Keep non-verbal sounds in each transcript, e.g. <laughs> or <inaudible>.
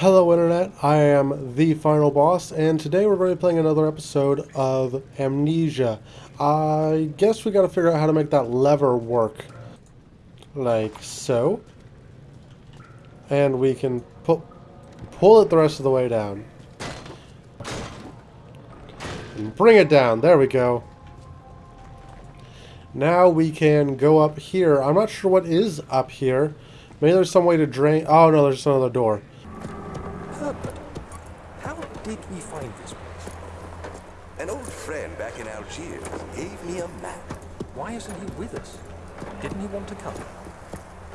Hello Internet, I am the Final Boss, and today we're going to be playing another episode of Amnesia. I guess we gotta figure out how to make that lever work. Like so. And we can pu pull it the rest of the way down. And bring it down, there we go. Now we can go up here. I'm not sure what is up here. Maybe there's some way to drain... Oh no, there's another door. Herbert, how did we find this place? An old friend back in Algiers gave me a map. Why isn't he with us? Didn't he want to come?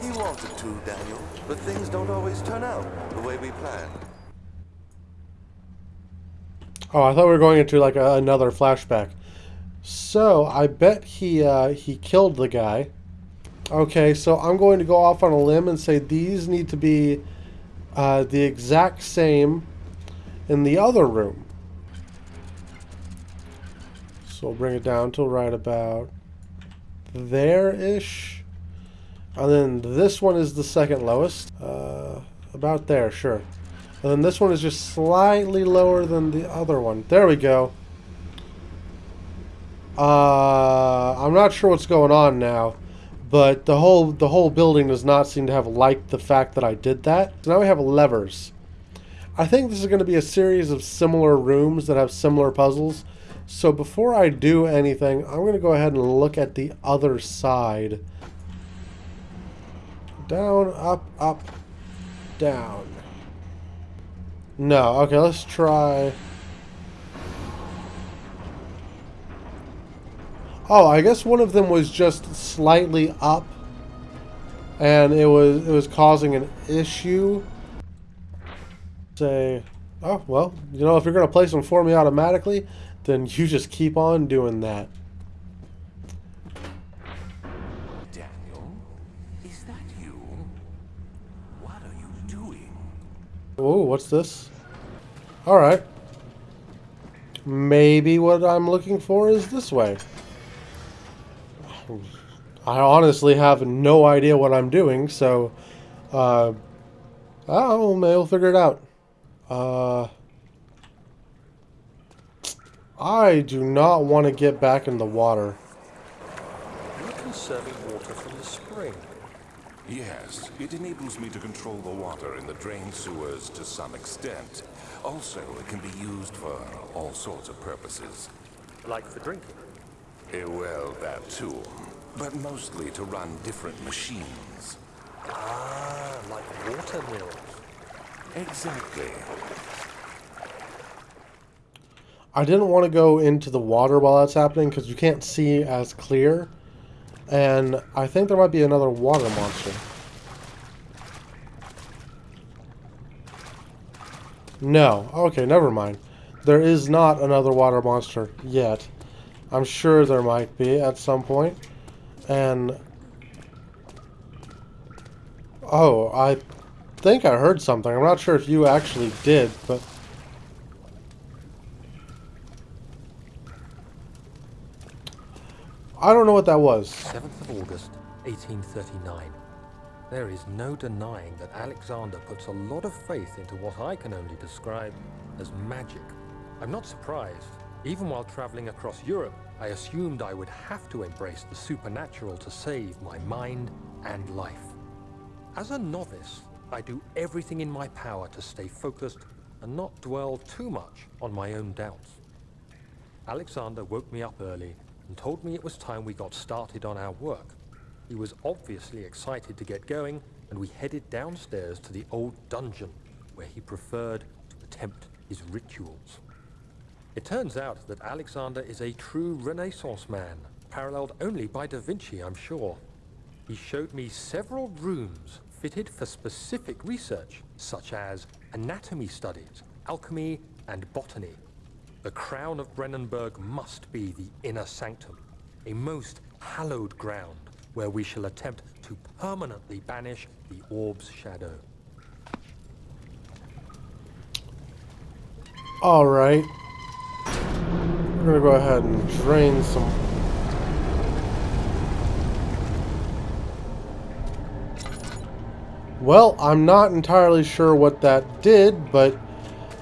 He wanted to, Daniel, but things don't always turn out the way we planned. Oh, I thought we were going into like a, another flashback. So, I bet he uh, he killed the guy. Okay, so I'm going to go off on a limb and say these need to be uh, the exact same in the other room. So we'll bring it down to right about there-ish. And then this one is the second lowest. Uh, about there, sure. And then this one is just slightly lower than the other one. There we go. Uh, I'm not sure what's going on now, but the whole the whole building does not seem to have liked the fact that I did that. So now we have levers. I think this is going to be a series of similar rooms that have similar puzzles. So before I do anything, I'm going to go ahead and look at the other side. Down, up, up, down. No, okay, let's try... Oh, I guess one of them was just slightly up, and it was it was causing an issue. Say, oh well, you know, if you're gonna place them for me automatically, then you just keep on doing that. Daniel, is that you? What are you doing? Oh, what's this? All right. Maybe what I'm looking for is this way. I honestly have no idea what I'm doing, so, uh, oh, maybe we'll figure it out. Uh, I do not want to get back in the water. You're conserving water from the spring. Yes, it enables me to control the water in the drain sewers to some extent. Also, it can be used for all sorts of purposes. Like for drinking. Eh, well, that too. But mostly to run different machines. Ah, like water mills. Exactly. I didn't want to go into the water while that's happening because you can't see as clear. And I think there might be another water monster. No. Okay, never mind. There is not another water monster yet. I'm sure there might be at some point. And... Oh, I think I heard something. I'm not sure if you actually did, but... I don't know what that was. 7th of August, 1839. There is no denying that Alexander puts a lot of faith into what I can only describe as magic. I'm not surprised. Even while traveling across Europe, I assumed I would have to embrace the supernatural to save my mind and life. As a novice, I do everything in my power to stay focused and not dwell too much on my own doubts. Alexander woke me up early and told me it was time we got started on our work. He was obviously excited to get going, and we headed downstairs to the old dungeon, where he preferred to attempt his rituals. It turns out that Alexander is a true Renaissance man, paralleled only by Da Vinci, I'm sure. He showed me several rooms fitted for specific research, such as anatomy studies, alchemy, and botany. The crown of Brennenburg must be the inner sanctum, a most hallowed ground where we shall attempt to permanently banish the orb's shadow. Alright. We're gonna go ahead and drain some... Well, I'm not entirely sure what that did, but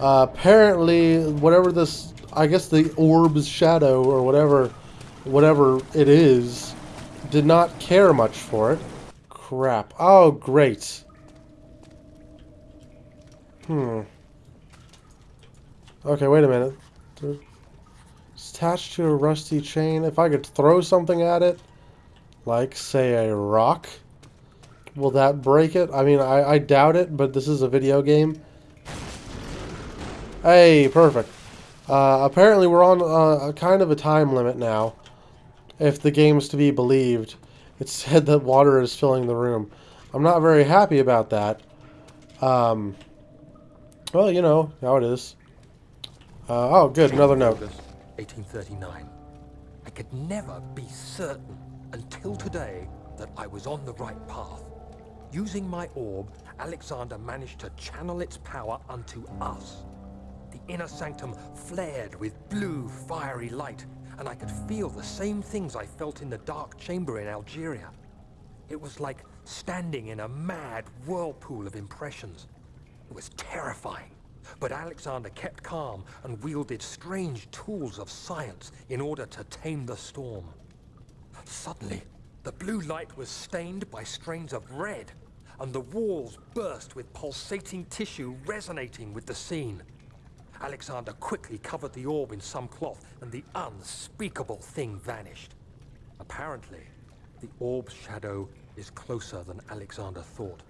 uh, apparently, whatever this, I guess the orb's shadow or whatever, whatever it is, did not care much for it. Crap. Oh, great. Hmm. Okay, wait a minute. It's attached to a rusty chain. If I could throw something at it, like, say, a rock, will that break it? I mean, I, I doubt it, but this is a video game. Hey, perfect. Uh, apparently we're on a, a kind of a time limit now, if the game's to be believed. It <laughs> said that water is filling the room. I'm not very happy about that. Um, well, you know how it is. Uh, oh, good, another note. 1839. I could never be certain until today that I was on the right path. Using my orb, Alexander managed to channel its power unto us. The inner sanctum flared with blue, fiery light, and I could feel the same things I felt in the dark chamber in Algeria. It was like standing in a mad whirlpool of impressions. It was terrifying. But Alexander kept calm and wielded strange tools of science in order to tame the storm. Suddenly, the blue light was stained by strains of red, and the walls burst with pulsating tissue resonating with the scene. Alexander quickly covered the orb in some cloth, and the unspeakable thing vanished. Apparently, the orb's shadow is closer than Alexander thought.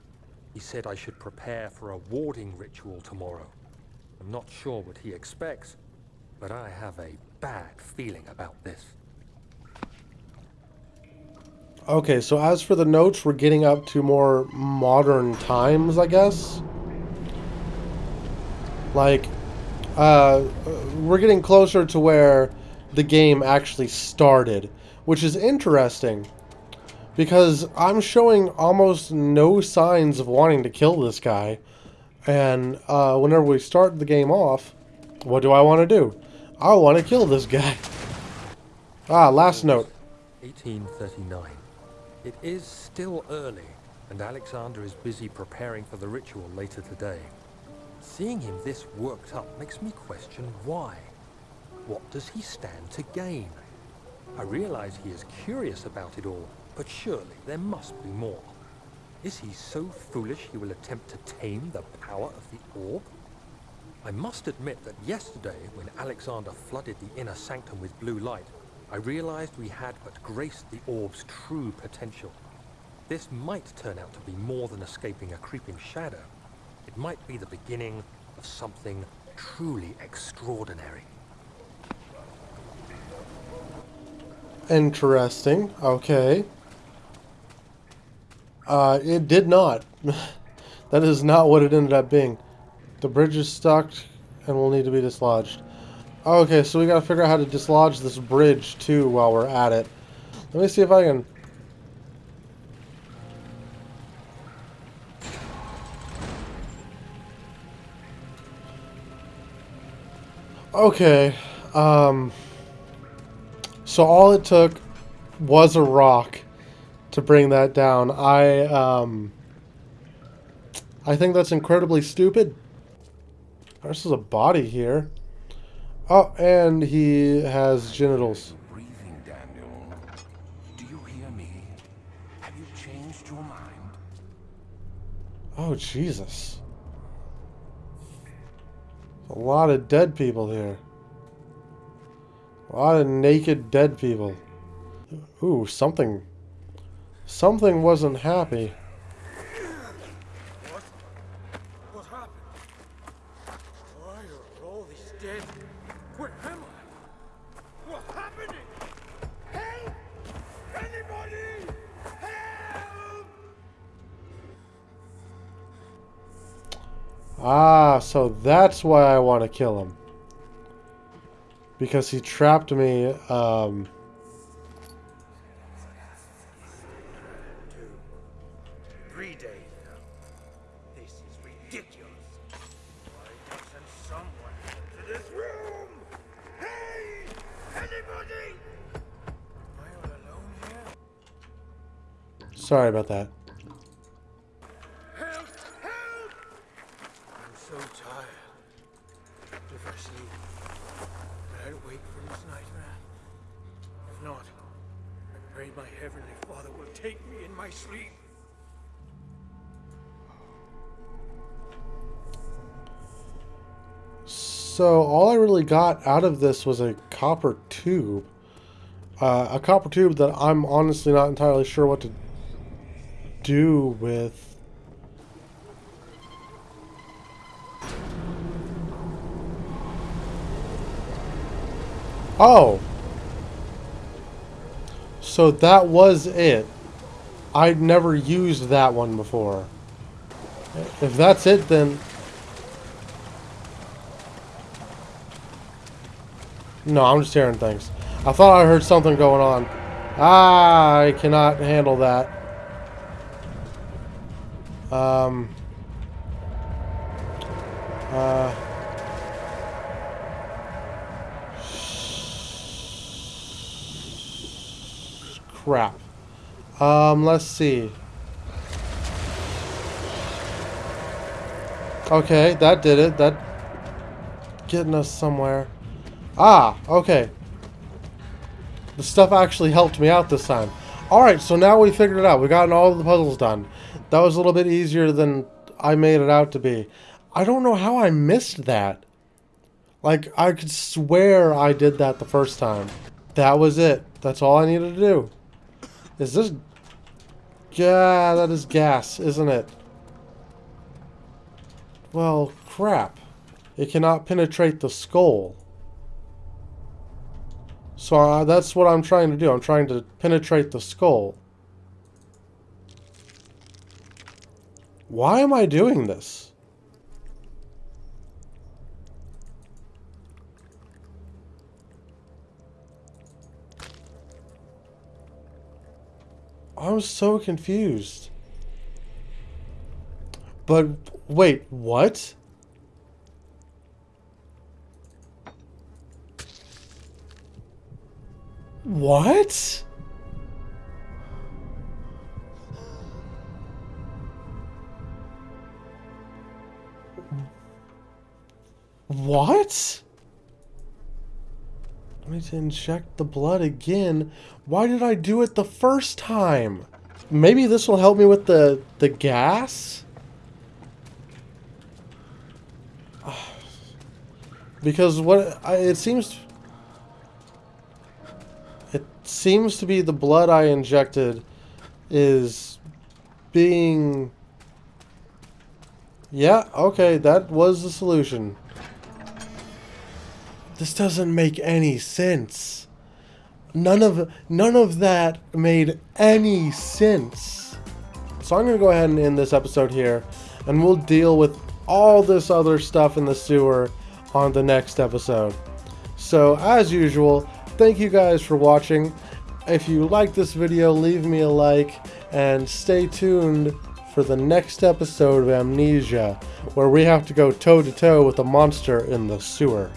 He said I should prepare for a warding ritual tomorrow. I'm not sure what he expects, but I have a bad feeling about this. Okay, so as for the notes, we're getting up to more modern times, I guess. Like, uh, we're getting closer to where the game actually started, which is interesting because I'm showing almost no signs of wanting to kill this guy. And uh, whenever we start the game off, what do I want to do? I want to kill this guy. Ah, last note. 1839. It is still early, and Alexander is busy preparing for the ritual later today. Seeing him this worked up makes me question why. What does he stand to gain? I realize he is curious about it all, but surely there must be more. Is he so foolish he will attempt to tame the power of the orb? I must admit that yesterday, when Alexander flooded the inner sanctum with blue light, I realized we had but graced the orb's true potential. This might turn out to be more than escaping a creeping shadow. It might be the beginning of something truly extraordinary. Interesting. Okay. Uh, it did not. <laughs> that is not what it ended up being. The bridge is stuck and will need to be dislodged. Okay, so we gotta figure out how to dislodge this bridge too while we're at it. Let me see if I can... Okay, um... So all it took was a rock to bring that down. I, um... I think that's incredibly stupid. There's a body here. Oh, and he has genitals. Breathing, Daniel. Do you hear me? Have you changed your mind? Oh, Jesus. A lot of dead people here. A lot of naked dead people. Ooh, something... Something wasn't happy. What? What happened? Why are all these dead? Where am I? What's happening? Help! Anybody! Help! Ah, so that's why I want to kill him. Because he trapped me, um... Three days now. This is ridiculous. Why doesn't someone enter this room? Hey! Anybody! Am I all alone here? Sorry about that. Help! So tired. If I sleep, will I wake from this nightmare? If not, I pray my heavenly Father will take me in my sleep. So all I really got out of this was a copper tube. Uh, a copper tube that I'm honestly not entirely sure what to do with. Oh! So that was it. I'd never used that one before. If that's it, then... No, I'm just hearing things. I thought I heard something going on. Ah, I cannot handle that. Um. Uh. Crap. Um, let's see. Okay, that did it. That getting us somewhere. Ah, okay. The stuff actually helped me out this time. Alright, so now we figured it out. We've gotten all the puzzles done. That was a little bit easier than I made it out to be. I don't know how I missed that. Like, I could swear I did that the first time. That was it. That's all I needed to do. Is this... Yeah, that is gas, isn't it? Well, crap. It cannot penetrate the skull. So uh, that's what I'm trying to do. I'm trying to penetrate the skull. Why am I doing this? I'm so confused. But wait, what? What? What? Need to inject the blood again. Why did I do it the first time? Maybe this will help me with the, the gas? <sighs> Because what I, it seems it seems to be the blood I injected is being Yeah, okay, that was the solution. This doesn't make any sense. None of none of that made any sense. So I'm going to go ahead and end this episode here and we'll deal with all this other stuff in the sewer on the next episode. So as usual, thank you guys for watching. If you like this video, leave me a like and stay tuned for the next episode of Amnesia, where we have to go toe to toe with a monster in the sewer.